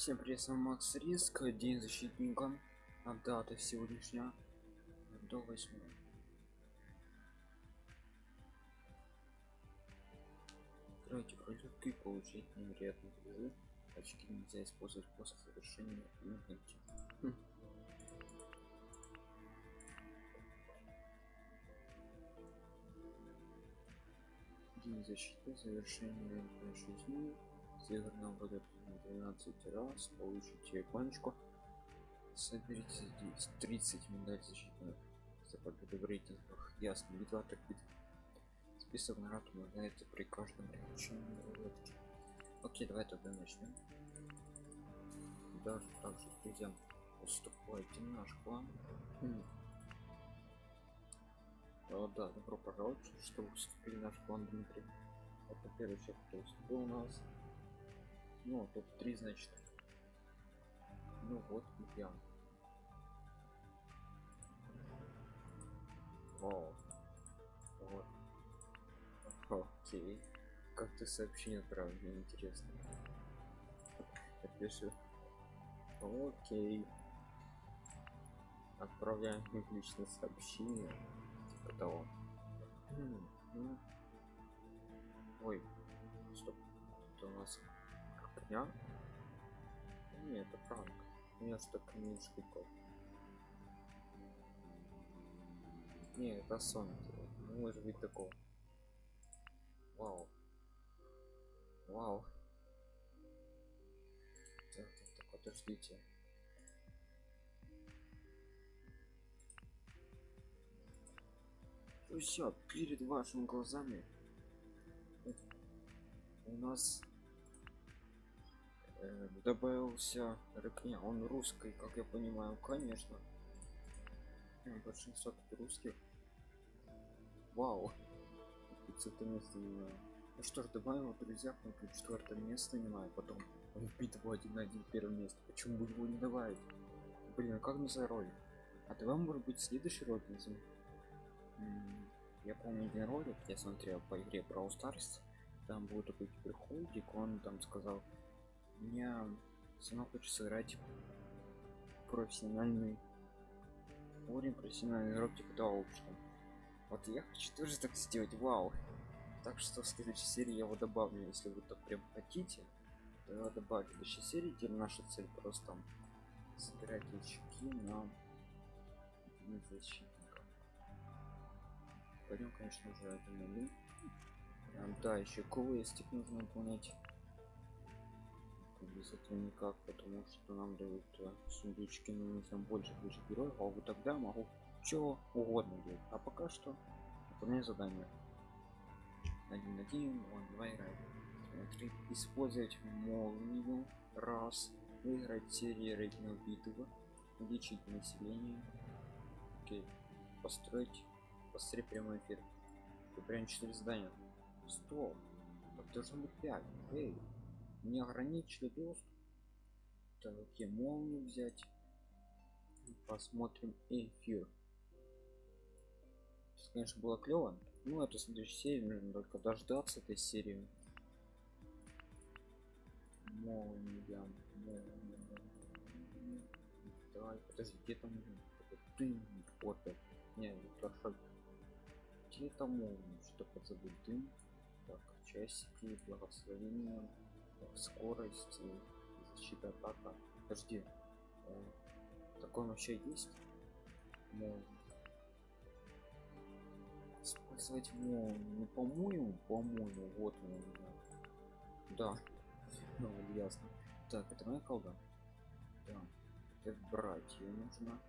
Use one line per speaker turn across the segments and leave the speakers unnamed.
Всем привет, с вами Макс Риск, день защитника, а дата сегодняшняя до 8. Играйте в ролевки, получить невероятные призы. Очки нельзя использовать после совершения инвенти. Хм. День защиты, завершение 6 дней. Северная будет 12 раз, получите иконочку. Соберите здесь 30 медаль защитных за победу в рейтингах. Ясно, битва так бит. Список наград обновляется при каждом приключении рулетки. Окей, давай тогда начнем. Даже также друзьям уступайте наш клан. Хм. О, да, добро пожаловать, что вступили в наш клан Дмитрий. Это первый человек, кто вступил у нас. Ну, топ-3, значит. Ну вот, я. О, вот. Окей. Как ты сообщение отправил, мне интересно. Я пишу. Окей. Отправляем их личное сообщение. Типа того. Хм, ну. Ой, стоп. Это у нас дня нет это меня что каминский код не это сон. Не может быть такого. Вау. Вау. Так, так, так подождите. Все перед вашими глазами у нас э, добавился рыкня он русский как я понимаю конечно. Большинство тут русских. Вау. 500 место занимаю. ну что ж добавил друзья тут четвертое место занимает потом он в битву один на один первое место почему бы его не добавить? Блин а как на ролик а давай может быть следующий ролик я помню один ролик я смотрел по игре Brawl Stars. Там был такой приходик он там сказал мне сама хочется сыграть профессиональный уровень профессиональный игрок типа того вот я хочу тоже так сделать вау. Так что в следующей серии я его добавлю если вы так прям хотите то я добавлю в следующей серии теперь наша цель просто собирать очки на защитников. Пойдем конечно уже один да еще квестик нужно выполнять без этого никак потому что нам дают э, сундучки но там больше больше героев а вот тогда могу чего угодно делать. А пока что выполняю задание. Один один он два играет три. Использовать молнию. Раз. Выиграть серии рейтинг битвы. Увеличить население. Окей. Построить посмотреть прямой эфир. Прям 4 задания. Стоп. Так должно быть 5 эй неограниченный доступ. Так окей молнию взять. Посмотрим эфир. Сейчас, конечно было клево. Ну это следующей серии нужно только дождаться этой серии. Молния, молния. давай подожди где там дым вот не хорошо где там молния что подзабыл. Дым. Так часики благословения скорость защита атака. Подожди э, такой вообще есть? Ну, использовать молнию по-моему по-моему вот у меня да. Ну ясно. Так это моя колда. Да. Это брать ее нужно.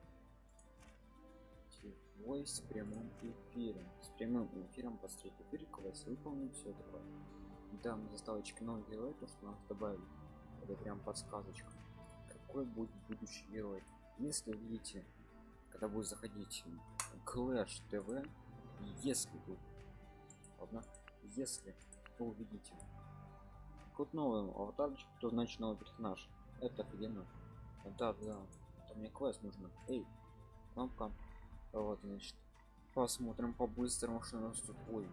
Ой, с прямым эфиром. С прямым эфиром посмотреть эфир квест выполнить все такое да мы заставочки новый герой то что нас добавили это прям подсказочка. Какой будет будущий герой? Если видите когда будет заходить clash tv если вы ладно если вы увидите вот новый аватарчик то значит новый персонаж. Это офигенно. Да да это мне квест нужно. Эй кнопка. Вот значит посмотрим по-быстрому что у нас тут. Ой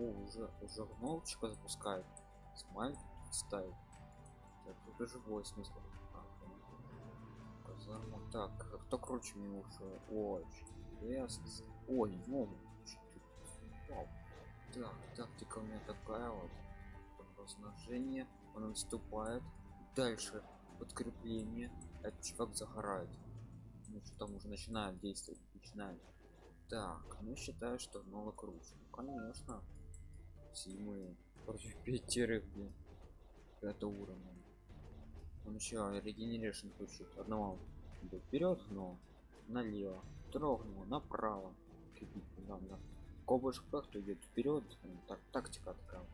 уже уже кнопочка запускает. Смайлик ставит так, тут понял. Казарма. так кто круче меня уже ой ясно ой ё Вау. так тактика у меня такая вот. Размножение он наступает дальше подкрепление. Этот чувак загорает. Ну что там уже начинает действовать? Начинает так ну считаю что много круче. Ну, конечно седьмые против пятерых блин. Это уровня. Он еще регенерейшн включит одного вперед но налево. Трогнул направо. Да, да. кобыш кто идет вперед так тактика такая.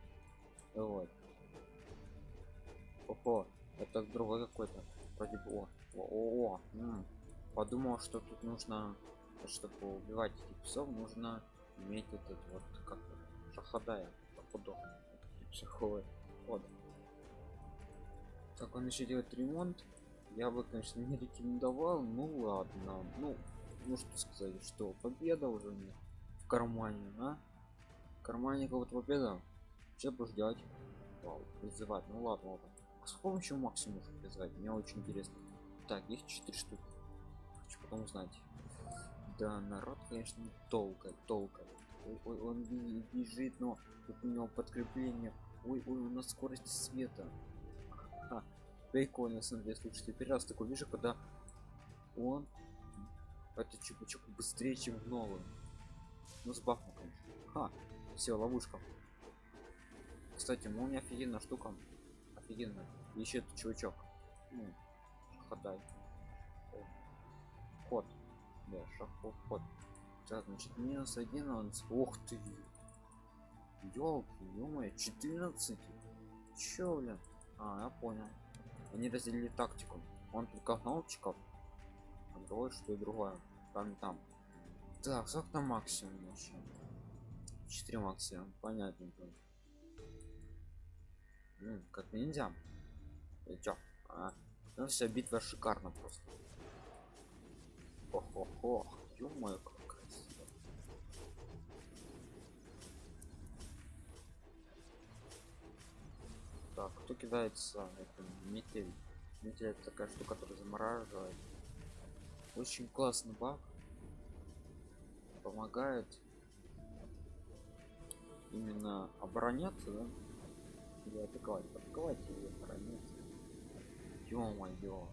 Вот. Ого, это другой какой-то. Бы о о, -о, -о. подумал что тут нужно чтобы убивать этих псов нужно иметь этот вот как шахадая походу шаховый вот так он еще делает ремонт. Я бы конечно не рекомендовал. Ну ладно. Ну ну что сказать что победа уже не в кармане а? В кармане кого-то победа. Все бы Вау, призывать. Ну ладно ладно. А с помощью максимум призвать мне очень интересно. Так их 4 штуки. Хочу потом узнать. Да народ конечно толка толка ой, он бежит но тут у него подкрепление. Ой ой у нас скорость света. Ха, прикольно смотри слушайте первый раз такой вижу когда он это чупа-чуп быстрее чем в новую ну с бахом конечно. Ха, все ловушка. Кстати молния офигенная штука. Офигенно еще этот чувачок. Ну, ходай ход. Да шахов ход так значит минус один он ух ты елки ё 14 чё блин а я понял. Они разделили тактику. Он только кнопчиков а другой что и другое. Там там. Так сколько там максимум вообще? 4 максимум понятно ну, как ниндзя. И чё? А? ну вся битва шикарно просто. Хо-хо-хо ё-моё как так кто кидается это метель. Метель это такая штука которая замораживает. Очень классный баг. Помогает именно обороняться да? или атаковать? Атаковать или обороняться? Ё-моё.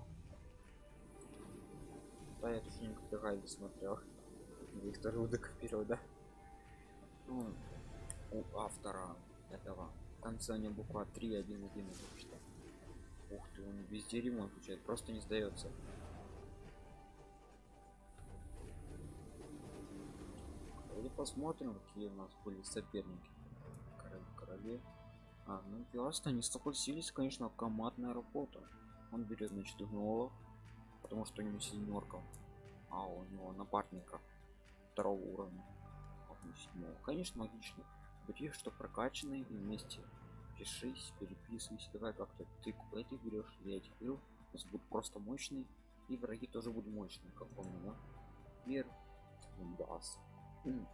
Да я тоже никогда гайды смотрел. Виктор удок вперед да? Ну, у автора этого в конце не буква 3 1 1 что? Ух ты он везде ремонт включает просто не сдается. Давайте посмотрим какие у нас были соперники. Короли короли а ну ясно они согласились конечно командная работа. Он берет значит гнолов потому что у него семерка а у него напарника второго уровня. Седьмого. конечно логично бери что прокачанные и вместе. Пишись переписывайся давай как-то ты этих берешь я этих беру. У нас будут просто мощные и враги тоже будут мощные как помню да? Мир даст ну,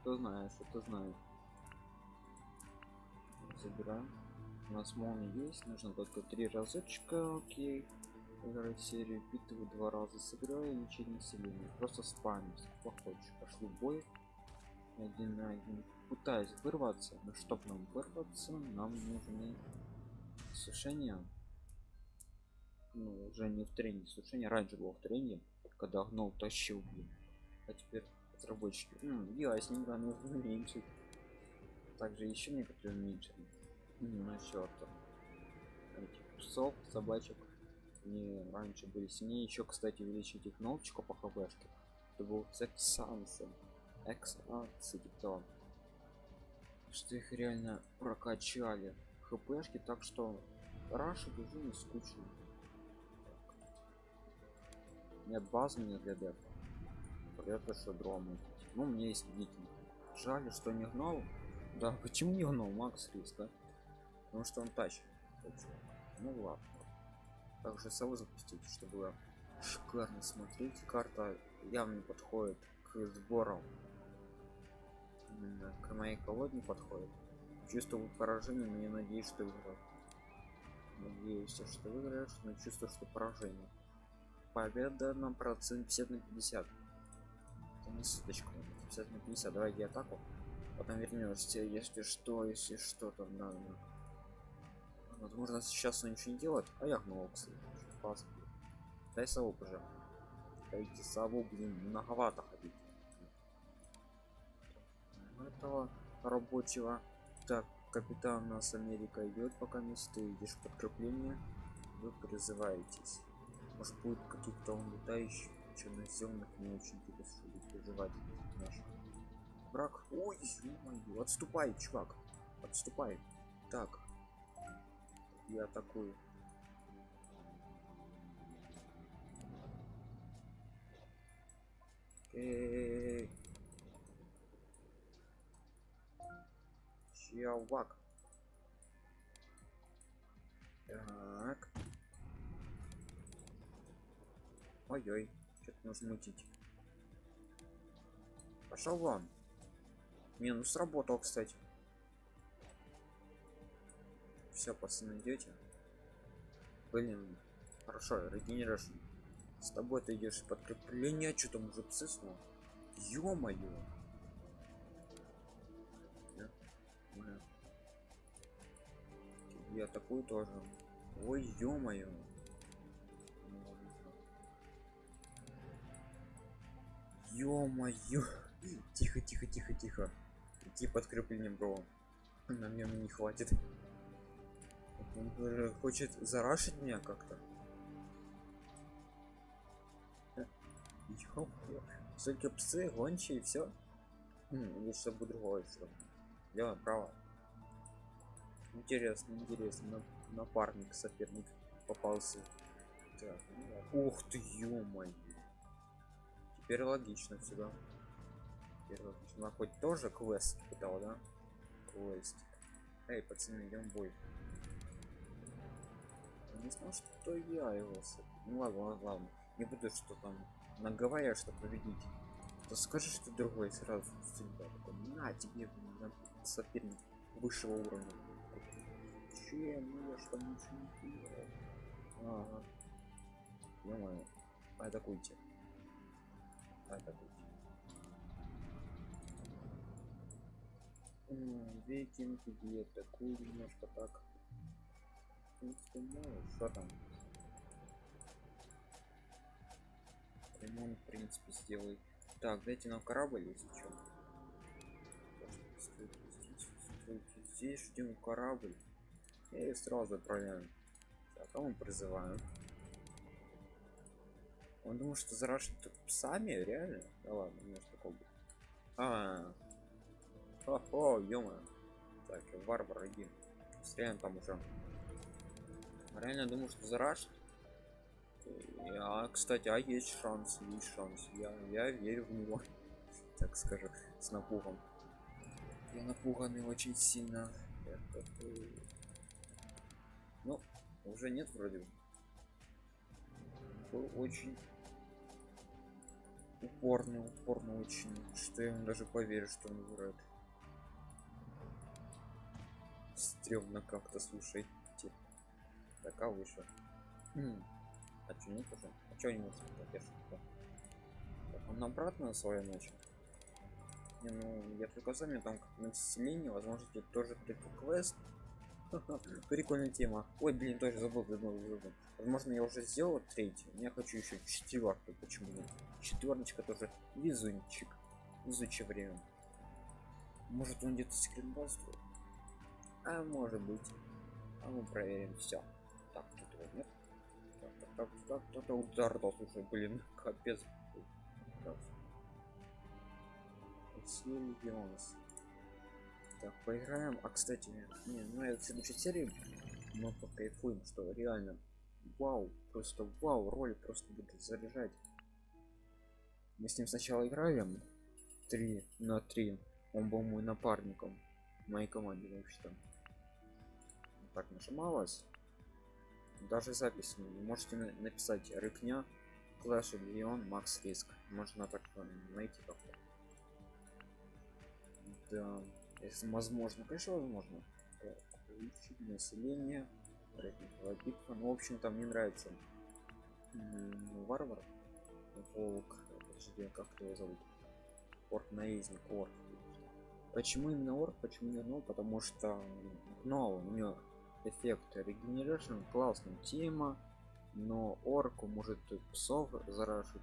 что знаешь что знаю забираем. У нас молния есть нужно только три разочка окей. Играть серию битвы два раза сыграю ничего населения просто похочешь пошли в бой. Один на один пытаюсь вырваться но чтоб нам вырваться нам нужны сушения. Ну уже не в тренинге сушение раньше было в тренинге когда гнол тащил блин. А теперь разработчики ну, ясненько нужно уменьшить также еще некоторые уменьшили. Насчет этих псов собачек. Не раньше были сильнее. Еще кстати увеличить их кнопочку по хбшке это был сексансы эксансы типа что их реально прокачали хпшки так что раньше уже не скучно нет баз мне для дека это что дрома ну мне есть викинг жаль что не гнал. Да почему не гнал? Макс риск да? потому что он тащит. Ну ладно. Также сову запустить чтобы шикарно смотреть. Карта явно подходит к сборам к моей колодне подходит чувствую поражение но я надеюсь что игра Надеюсь, что выиграешь, но чувствую, что поражение. Победа на процент 50 на 50. Это не суточка. 50 на 50. Давайте атаку. Потом вернешься, если что, если что там надо. Возможно, сейчас он ничего не делает. А я гнул, кстати. Дай сову, уже. Дайте сову, блин, многовато ходить. Этого рабочего. Так, капитан нас Америка идет, пока место идешь подкрепление. Вы призываетесь. Может будет каких-то летающих, черноземных, не очень чтобы переживать наших. Враг. Ой, ё отступай, чувак. Отступай. Так. Я атакую. Эй. Чувак. Так. Ой-ой, что-то нужно мутить. Пошел вон. Не, ну сработал, кстати. Все, пацаны, идете. Блин, хорошо, регенерашн. С тобой ты идешь подкрепление, что там уже псы снова? Ё-моё! Я такую тоже. Ой, ё-моё! Тихо, тихо, тихо, тихо. Иди подкрепление, бро. На мне не хватит. Он хочет зарашить меня как-то. Только псы, гончие все. Или что-то другое. Дело право. Интересно, интересно. Напарник, соперник попался. Так, ну, ух ты, ё -моё. Теперь логично сюда. Теперь логично. Она хоть тоже квест пытал, да? Квест. Эй, пацаны, идем бой. Я не знал, что я его. Ну ладно, ладно, ладно. Не буду что там наговаривая, что победить. То скажи, что другой сразу судьба. На тебе соперник высшего уровня. Чем? Ну я что ничего не делал. Ага. ё Атакуйте. Атакуйте. Викинг, где атакуй немножко так. В принципе, мало. Что там? ремонт в принципе сделай так дайте нам корабль если что здесь ждем корабль и сразу отправляем так а мы призываем он думал что зарашит сами реально да ладно у меня такого будет а, -а, -а. о, -мо. так варвар иди стреляем там уже реально думаю что зарашит а, кстати, а есть шанс, есть шанс. Я, я верю в него, так скажу, с напугом. Я напуганный очень сильно. Ну, уже нет вроде. Был очень упорный, упорно очень, что я ему даже поверю, что он выиграет. Стремно как-то, слушай. Так, а выше. А что нет уже? А что не может так, Он обратно свою начал. Не, ну я только заметил как население, возможно, тут тоже прикол квест. Прикольная тема. Ой, блин, тоже забыл, забыл. Возможно, я уже сделал третью. Я хочу еще четвертую. Почему нет? Четверочка тоже везунчик. Везучее время. Может он где-то секретбастует? А может быть. А мы проверим все. Так, тут его нет так так кто-то удар дал слушай блин капец Сильвионс. Так, поиграем. А кстати, не, ну это в следующей серии мы покайфуем, что реально вау, просто вау, роль просто будет заряжать. Мы с ним сначала играем 3 на 3. Он был мой напарником моей команде вообще-то. Так нажималось даже запись не можете написать рыкня клэш леон макс риск можно так найти как -то. да если возможно конечно возможно увеличить население битва. Ну, в общем-то, мне нравится м, варвар. Волк. Подожди, а как его зовут? Орк наездник, орк. Почему именно орк? Почему не гном? Потому что гном у него эффект регенерации, классная тема, но орку может псов зарашить.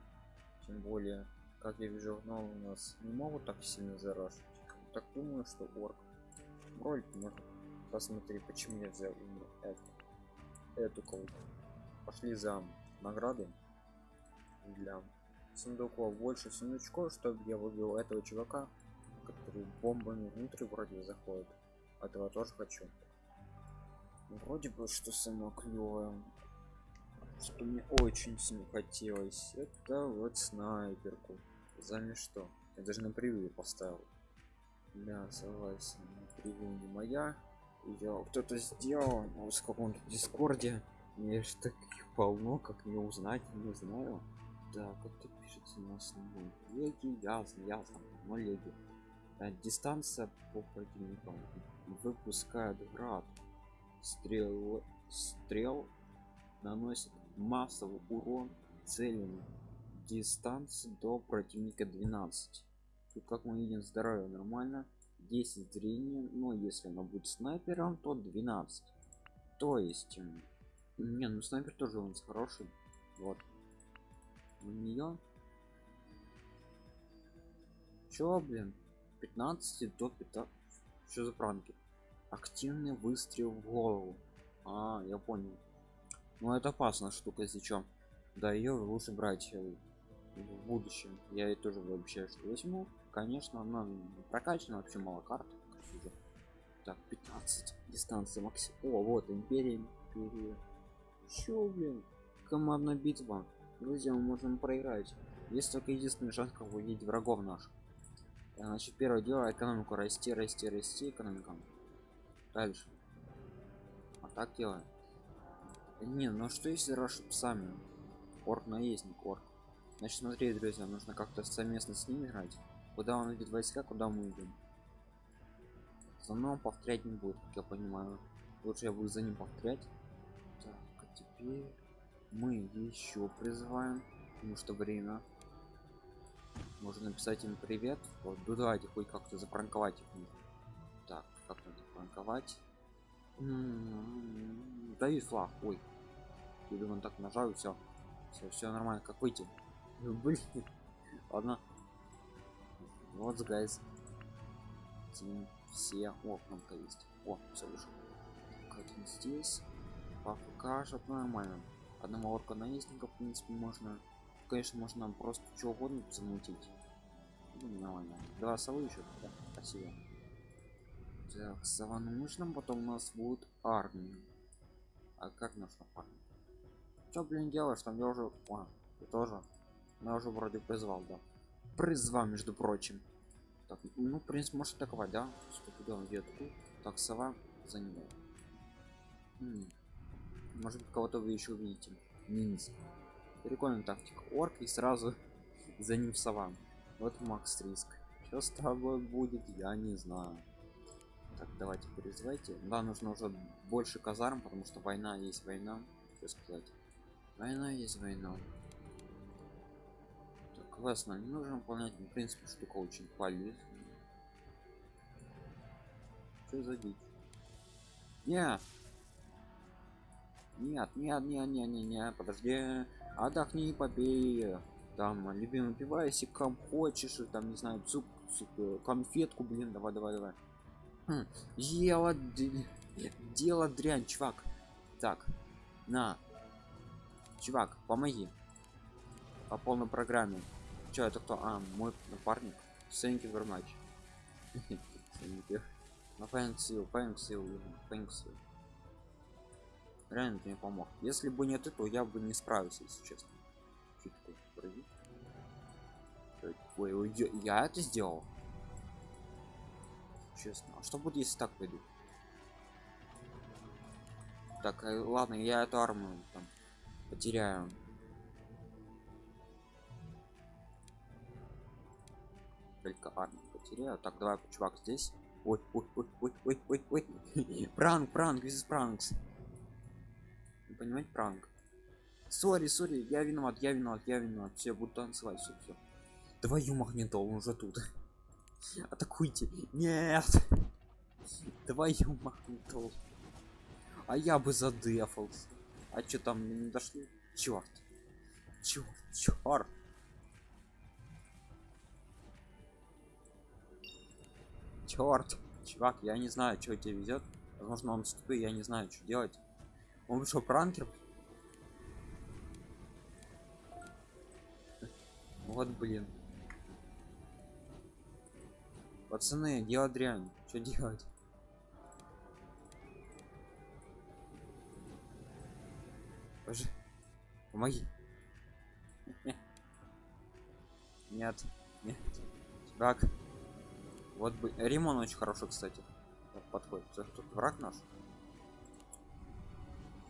Тем более, как я вижу, гном у нас не могут так сильно зарашить. Так думаю, что орк. Ролик можно посмотреть, почему я взял именно эту, эту колоду. Пошли за награды для сундуков. Больше сундучков чтобы я выбил этого чувака который бомбами внутрь вроде заходит. Этого тоже хочу. Вроде бы что самое клевое что мне очень сильно хотелось. Это вот снайперку. За что я даже на превью поставил да согласен превью не моя. Ее кто-то сделал в каком-то дискорде. Мне же таких полно как не узнать не знаю. Так это пишется у нас леги ясно ясно но леги а, дистанция по противникам выпускает град. Стрел стрел наносит массовый урон целям дистанции до противника 12 как мы видим здоровье нормально 10 зрения но если она будет снайпером то 12 то есть не ну снайпер тоже у нас хороший вот. У нее чё блин 15 до 15 что за пранки? Активный выстрел в голову. А я понял. Ну это опасная штука если чем да ее лучше брать э, в будущем. Я и тоже вообще что возьму конечно она прокачана вообще мало карт так 15 дистанция максимум. О вот империя империя. Чё, блин командная битва. Друзья мы можем проиграть. Есть только единственный шанс как увидеть врагов наших. Значит первое дело экономику расти расти расти экономика дальше. А так делаем. Не ну что если рашат сами орк наездник орк. Значит смотри друзья нужно как-то совместно с ним играть куда он идет? Войска куда мы идем? За мной повторять не будет как я понимаю. Лучше я буду за ним повторять. Так а теперь мы еще призываем. Потому что время. Можно написать им привет. Вот ну, давайте хоть как-то запранковать их так как-то запранковать? М-м-м, дают флаг. Ой. Я думаю так нажал все все все нормально. Как выйти? Блин. Ладно вот гайз все о кнопка есть. О все вышло как здесь? Покажет нормально. Одного орка наездника в принципе можно. Конечно можно просто что угодно замутить. Ну, нормально. Два совы еще да, спасибо. Так сова нужно потом у нас будет армия. А как наша армия? Что блин делаешь там? Я уже а, ты тоже. Я уже вроде призвал да призвал между прочим. Так ну в принципе может атаковать да? Сколько делаем ветку так сова за него. Может кого-то вы еще увидите. Ниндзя прикольная тактика. Орк и сразу за ним сова. Вот макс риск. Что с тобой будет я не знаю. Так давайте призывайте. Да нужно уже больше казарм потому что война есть война что сказать. Война есть война классно не нужно выполнять в принципе штука очень полезная что за дичь? Нет. Нет нет нет нет нет нет подожди. Отдохни побей. Там любимый пивасиком хочешь там не знаю цуп, цуп э, конфетку блин давай давай давай. Хм, ела дело дрянь чувак. Так на. Чувак помоги. По полной программе что это кто? А мой напарник. Thank you very much ну thanks you thanks you thanks you реально ты мне помог. Если бы не ты то я бы не справился если честно. Ой, ой я это сделал. Честно а что будет если так пойду так э, ладно я эту армию там потеряю только армию потеряю так давай чувак здесь. Ой ой ой ой ой ой ой. Пранк пранк из пранкс понимать пранк? Сори сори я виноват я виноват я виноват. Все буду танцевать все все твою магнитол он уже тут. Атакуйте. Нет. Твою магнитол а я бы задефался. А что там не дошли? Черт черт черт черт чувак я не знаю что тебе везет возможно он тупый я не знаю что делать он вышел пранкер вот блин. Пацаны дело дрянь что делать? Боже, помоги. Нет нет. Чувак вот бы римон очень хороший кстати подходит. Это тут враг наш.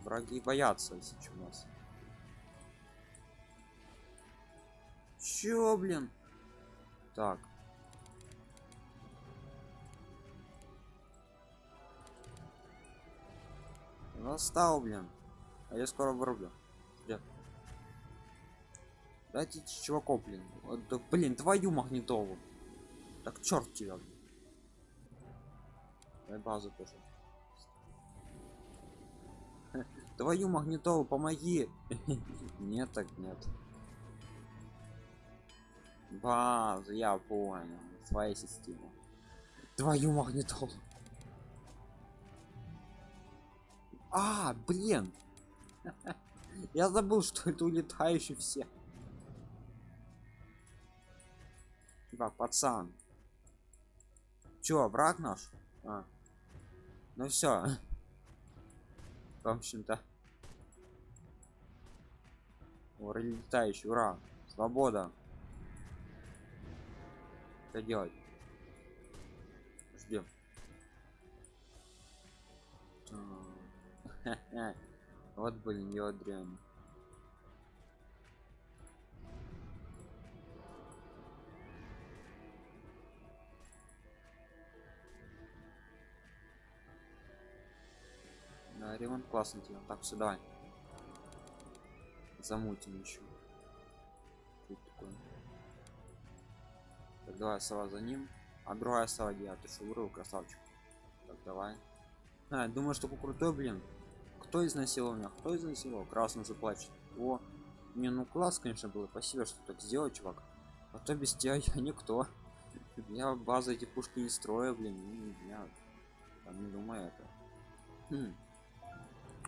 Враги боятся если что нас. Чё блин? Так. Настал блин. А я скоро вырублю. Где? дайте чуваков блин. Да, блин твою магнитолу так черт тебя Дай базу тоже. Твою магнитолу помоги! Нет так нет. Базу я понял. Своя система. Твою магнитолу. А блин! Я забыл что это улетающие все. Да пацан чё враг наш а. ну все в общем-то. Летающий ура. Свобода. Что делать? Ждем вот блин я дрянь да, ремонт классный делал так сюда замутим еще. Такое. Так давай сова за ним. А другая сова где ты вырыл красавчик? Так давай. А, думаю что крутой блин. Кто изнасиловал меня кто изнасиловал красный заплачет о не ну класс конечно было. Спасибо что так сделал чувак. А то без тебя я никто. Я базы эти пушки не строю блин. Я там не думаю это. Хм.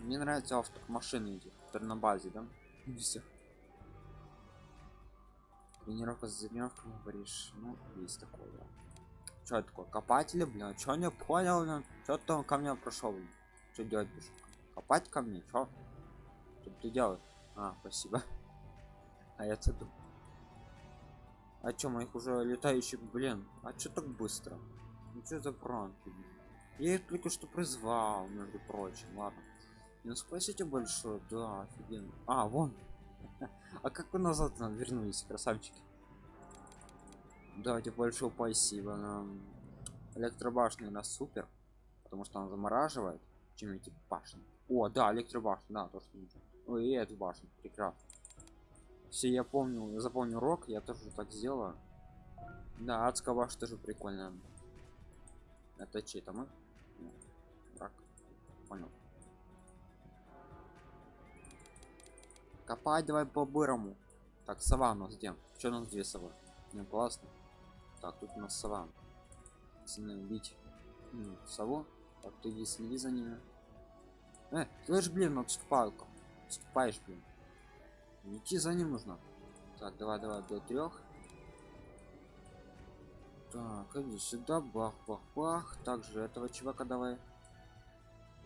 Мне нравится авто машины которые на базе да? Все тренировка с тренировкой говоришь ну есть такое да. что такое копатели блин что не понял блин? Что там ко мне прошел что делать будешь? Копать ко мне что что ты делаешь? А спасибо. А я тут а чё моих уже летающих блин? А что так быстро? Ну что за пранки я их только что призвал между прочим ладно ну спасите большое да офигенно. А вон. А как вы назад вернулись красавчики? Давайте большое спасибо нам. Электробашня на супер потому что она замораживает чем эти башни. О да электробашня да то что Ой, и эту башню прекрасно. Все я помню запомню рок я тоже так сделала да адская башня тоже прикольная. Это чей-то мы? Рак понял копать давай по бырому так сова у нас где? Что у нас две совы? Не классно. Так тут у нас сова. Пацаны, бить ну, сову так ты иди следи за ними. Э, слышь блин отступай отступаешь блин. Идти за ним нужно. Так давай давай до трех так иди сюда бах бах бах. Также этого чувака давай.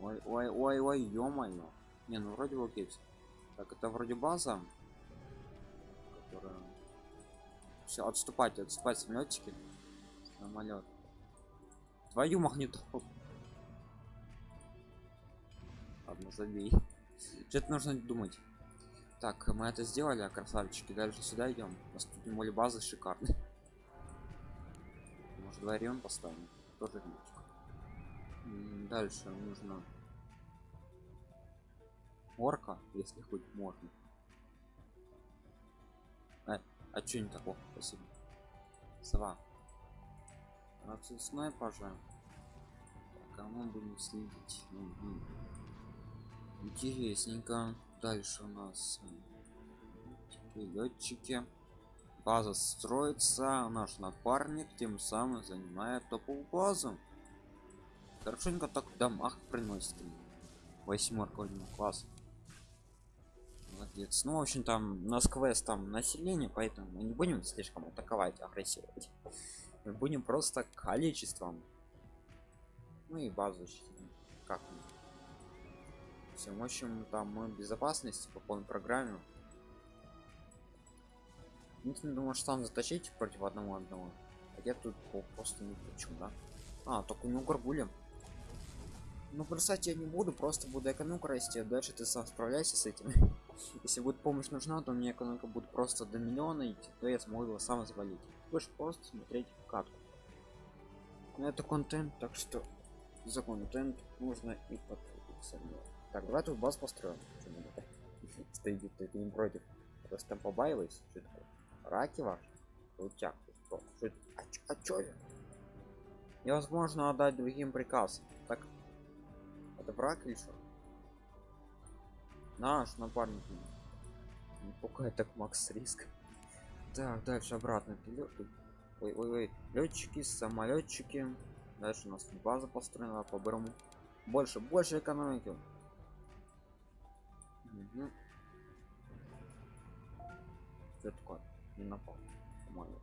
Ой ой ой ой ё-моё. Не ну вроде окей так это вроде база которая все отступать отступать самолетчики самолет твою магниту ладно забей. Что-то нужно думать. Так мы это сделали красавчики. Дальше сюда идем у нас тут моли базы шикарные может дворе поставим? Тоже дальше нужно орка если хоть можно. А, а что не такого спасибо. Сова. Отсюда снайпажа. Так, а мы будем следить. Угу. интересненько. Дальше у нас летчики база строится. Наш напарник тем самым занимает топовую базу. Хорошенько так в домах приносит. Восьмерка класс молодец ну в общем там нас квест там население поэтому мы не будем слишком атаковать агрессировать. Мы будем просто количеством. Ну и базу как все в общем там мы безопасности по полной программе. Не думаю что там затащить против одного одного? А я тут просто не почему да? А только него горгулем ну бросать я не буду просто буду экономику расти а дальше ты сам справляйся с этим если будет помощь нужна то мне экономика будет просто до миллиона идти то я смогу его сам завалить. Будешь просто смотреть катку. Это контент так что за контент нужно и подписаться так давай тут баз построим. Стоит ты не против. Просто там побаивайся что такое? Раки ваш крутяк а, а чё я невозможно отдать другим приказ. Так это враг или что наш напарник пугает так макс риск так дальше обратно. Ой ой ой летчики самолетчики. Дальше у нас база построена по брому больше больше экономики. Угу. что такое? Не напал. Молодец.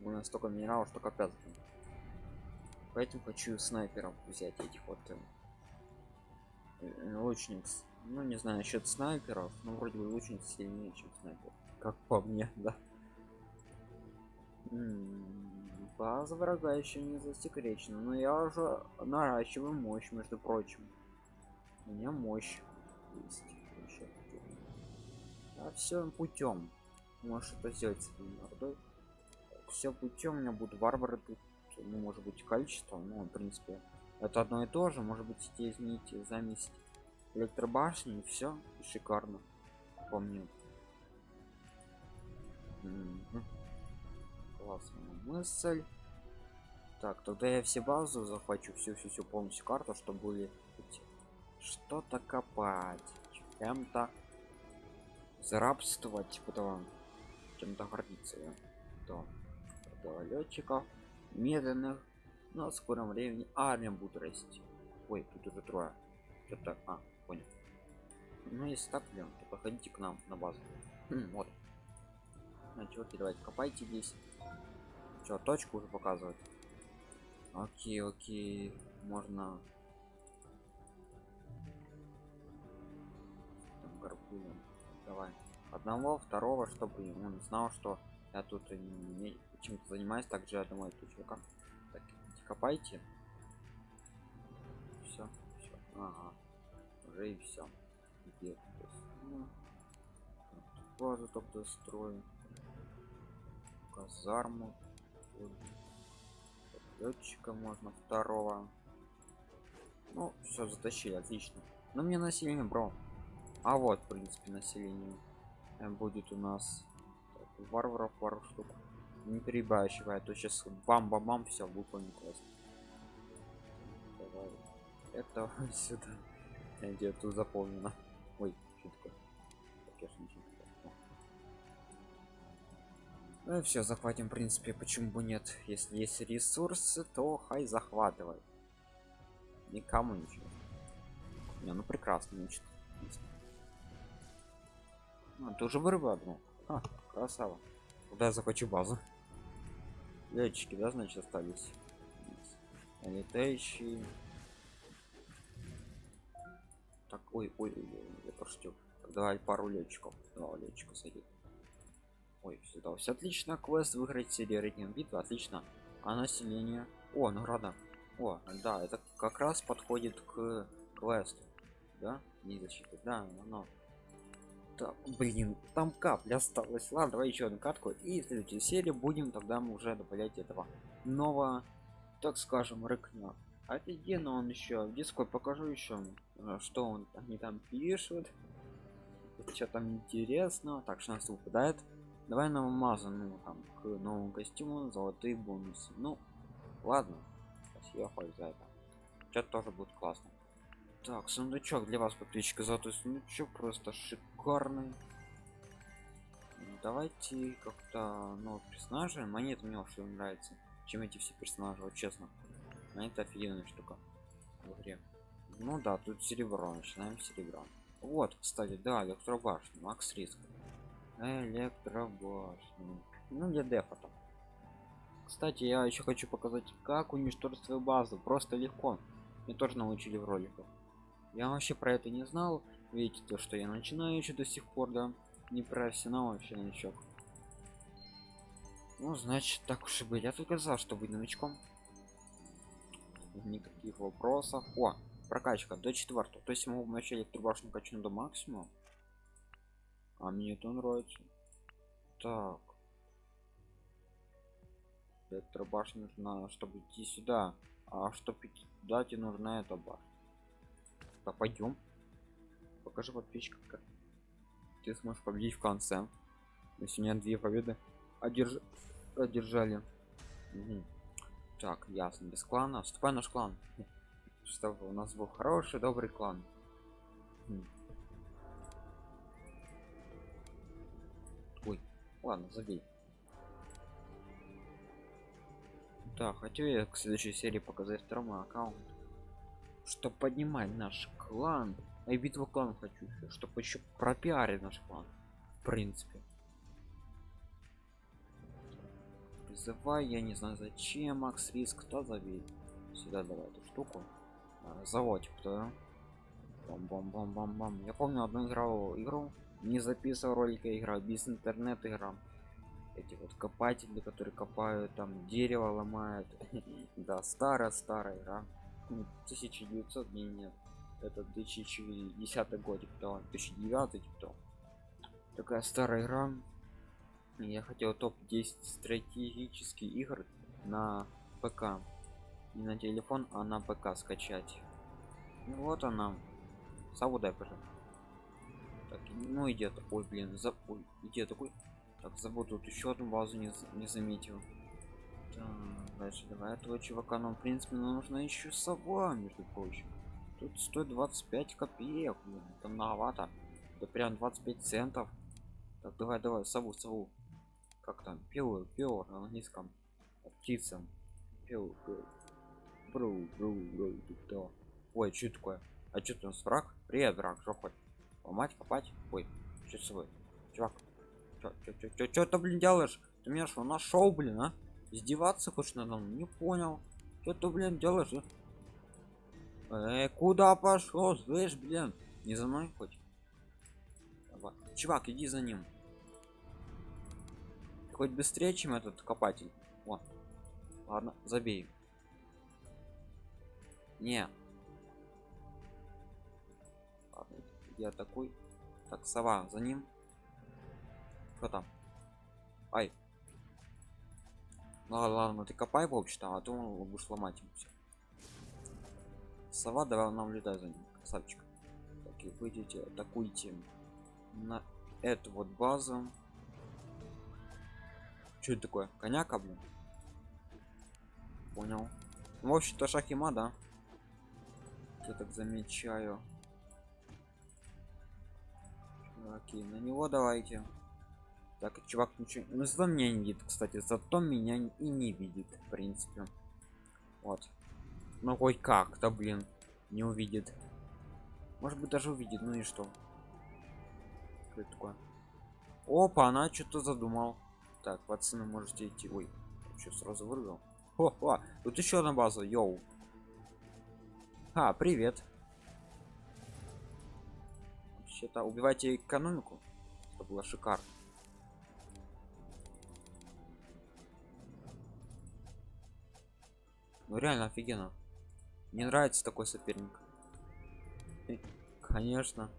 У нас столько минералов что капец поэтому хочу снайперов взять этих вот э, лучник ну не знаю насчет снайперов но вроде бы лучник сильнее чем снайпер как по мне да. База врага еще не засекречена но я уже наращиваю мощь между прочим. У меня мощь есть а все путем можешь это сделать с этой все путем у меня будут варвары тут ну может быть количество ну в принципе это одно и то же. Может быть изменить заместить электробашни и все и шикарно. Помню. Классная мысль. Так тогда я все базу захвачу. Всю всю всю полностью карту чтобы были что-то копать. Чем-то зарабствовать типа того. Чем-то гордиться да. да летчиков медленных но в скором времени армия будет расти. Ой тут уже трое. Это а понял. Ну если так блин то походите к нам на базу. Хм, вот. Значит вот давайте копайте здесь. Что точку уже показывать. Окей окей. Можно. Там гарпуном давай. Одного второго чтобы он знал что я тут чем-то занимаюсь также я думаю тут чувака. так копайте. Все, все. Ага. уже и все где ну, базу только строю казарму. Летчика можно второго. Ну все затащили отлично. Но мне население бро. А вот в принципе население будет у нас. Так, варваров пару штук не перебаивай а то сейчас бам бам бам все классно Давай. это сюда. Где тут заполнено ой что такое? Ну все захватим в принципе почему бы нет. Если есть ресурсы то хай захватывай. Никому ничего. Не ну прекрасно значит а, тоже вырыба одну. А, красава. Куда я захвачу базу летчики да значит остались? Летающие. Так ой ой, ой, ой я пошутил. Давай пару летчиков. Два летчика сойдет ой сюда все отлично квест выиграть серию рейтинг битвы отлично. А население? О награда. О да это как раз подходит к квесту да? Не защиты да но так блин там капля осталась ладно давай еще одну катку и в следующей серии будем тогда мы уже добавлять этого нового так скажем рыкня Офигенно он еще. В дискорд покажу еще, э, что он они там пишут. Что там интересно. Так, что нас выпадает. Давай нам мазу, ну там к новому костюму, золотые бонусы. Ну, ладно. Спасибо хоть за это. Что тоже будет классно. Так, сундучок для вас, подписчика. Золотой сундучок просто шикарный. Давайте как-то новых персонажей. Монет мне вообще нравится, чем эти все персонажи, вот честно. Монета офигенная штука в игре. Ну да, тут серебро, начинаем с серебра. Вот, кстати, да, электробашня, макс риск. Электробашня. Ну, для дефа там. Кстати, я еще хочу показать, как уничтожить свою базу. Просто легко. Мне тоже научили в роликах. Я вообще про это не знал. Видите, то, что я начинаю еще до сих пор, да. Не профессионал вообще новичок. Ну, значит, так уж и быть. Я только за, что быть новичком. Никаких вопросов. О, прокачка до четвертого. То есть мы в начале турбашню качну до максимума. А мне это нравится. Так. Электробашня нужна, чтобы идти сюда. А чтобы идти туда, тебе нужна эта башня. Да пойдем. Покажи подписчикам, как ты сможешь победить в конце. Если нет две победы, одерж... одержали. Угу. Так, ясно, без клана. Вступай наш клан. Чтобы у нас был хороший, добрый клан. Угу. Ой, ладно, забей. Да, хочу я к следующей серии показать второму аккаунт. Чтобы поднимать наш клан. А и битву клан хочу чтобы еще пропиарить наш клан. В принципе. Призывай, я не знаю зачем, Макс Риск, кто зовет. Сюда давай эту штуку. А, заводик, кто? Бам бам бам бам бам. Я помню одну играл игру, не записывал ролика, игра без интернет игра эти вот копатели которые копают там дерево ломают да старая старая игра 1900 дней нет это 2010 год кто 2009 кто такая старая игра. Я хотел топ 10 стратегических игр на пк. Не на телефон а на пк скачать. Ну, вот она. Саудай пожалуйста так, ну идет ой блин за ой, идет такой. Так, забыл тут еще одну базу не, не заметил. Дальше давай этого чувака нам, в принципе, нужно еще сова, между прочим. Тут стоит 25 копеек, блин, это многовато. Это прям 25 центов. Так, давай, давай, сову, сову. Как там? Пил, пил на английском. Птица. Пил, пил. Бру, бру, бру, кто? Ой, что такое? А что у нас враг? Привет, враг, что хоть? Ломать, копать? Ой, что с собой? Чувак, чё ты, блин, делаешь? Ты меня что, нашел, блин, а? Издеваться хочешь надо мной? Не понял. Что ты, блин, делаешь? Эй, куда пошел? Слышь, блин, не за мной хоть? Чувак, иди за ним. Хоть быстрее, чем этот копатель. Вот. Ладно, забей. Не. Я такой. Так, сова, за ним. Что там? Ай. Ну ладно, ты копай в общем а то он будешь ломать ему все. Сова, давай нам летай за ним, красавчик. Так, и выйдите, атакуйте на эту вот базу. Что это такое? Коняка, блин? Понял. Ну, в общем-то, шахима, да? Я так замечаю. Окей, на него давайте. Так, чувак ничего... Ну, зато меня не видит, кстати. Зато меня и не видит, в принципе. Вот. Ну, хоть как-то, блин, не увидит. Может быть, даже увидит. Ну и что? Что это такое? Опа, она что-то задумал. Так, пацаны, можете идти. Ой, что сразу вырвал? О, о, тут еще одна база, йоу. А, привет. Вообще-то убивайте экономику. Это было шикарно. Ну реально офигенно. Мне нравится такой соперник. Конечно.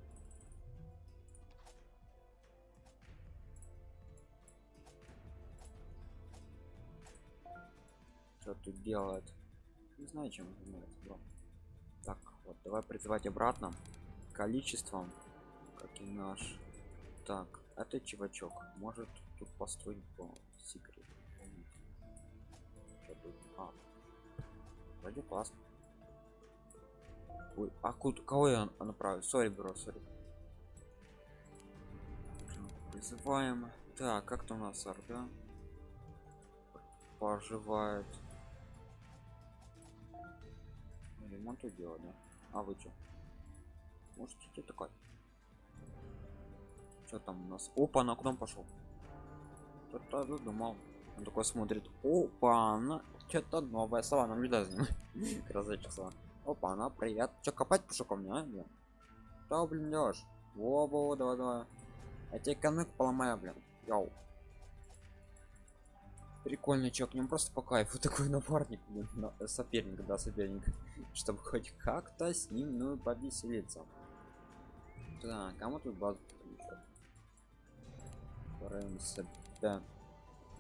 Что тут делает? Не знаю, чем занимается, бро. Так, вот, давай призывать обратно. Количеством, как и наш. Так, это чувачок может тут построить по секрету. Вроде классно. Ой, а куда, кого я направил? Сори, бро, сори. Призываем. Так, как-то у нас орда поживает. Ремонт делать, да? А вы что? Можете что такое? Что там у нас? Опа, на он пошел? Кто-то думал. Он такой смотрит. Опа, она что-то новое слова не даст. Красавчик слова. Опа, она привет. Че копать пошел ко мне, а? Что, блин, делаешь? Во, во, давай, давай. Я тебе конек поломаю, блин. Йоу. Прикольный чок, не просто по кайфу такой напарник, блин, на, соперник, да, соперник, чтобы хоть как-то с ним, ну, повеселиться. Так, кому тут базу да.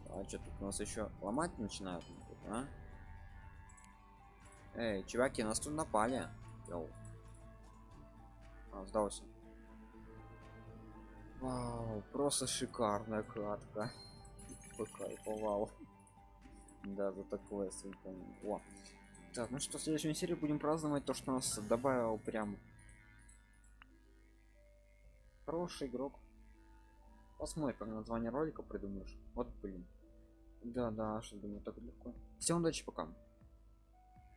А что тут у нас еще ломать начинают, а? Эй, чуваки, нас тут напали. Йоу. А, сдался. Вау, просто шикарная катка. Покайфовал. Да, за такое О. Так, ну что, в следующей серии будем праздновать то, что нас добавил прям хороший игрок. Посмотрим, как название ролика придумаешь. Вот блин. Да, да, что думаю, так легко. Всем удачи, пока.